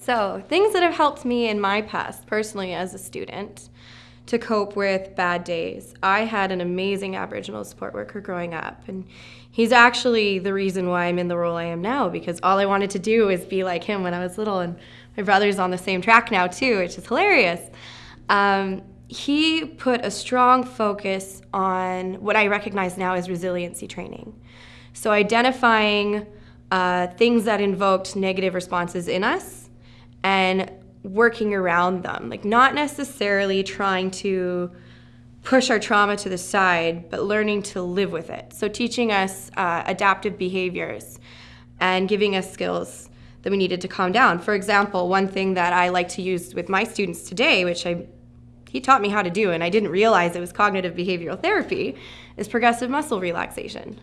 So, things that have helped me in my past, personally as a student, to cope with bad days. I had an amazing Aboriginal support worker growing up, and he's actually the reason why I'm in the role I am now because all I wanted to do was be like him when I was little, and my brother's on the same track now too, which is hilarious. Um, he put a strong focus on what I recognize now as resiliency training. So, identifying uh, things that invoked negative responses in us and working around them, like not necessarily trying to push our trauma to the side, but learning to live with it. So, teaching us uh, adaptive behaviors and giving us skills that we needed to calm down. For example, one thing that I like to use with my students today, which I he taught me how to do, and I didn't realize it was cognitive behavioral therapy, is progressive muscle relaxation.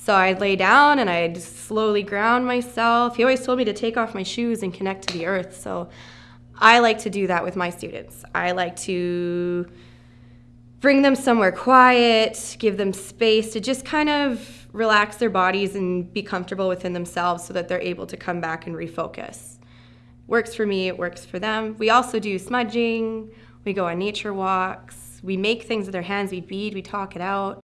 So I'd lay down and I'd slowly ground myself. He always told me to take off my shoes and connect to the earth. So I like to do that with my students. I like to bring them somewhere quiet, give them space to just kind of relax their bodies and be comfortable within themselves so that they're able to come back and refocus. Works for me, it works for them. We also do smudging, we go on nature walks, we make things with our hands, we bead, we talk it out.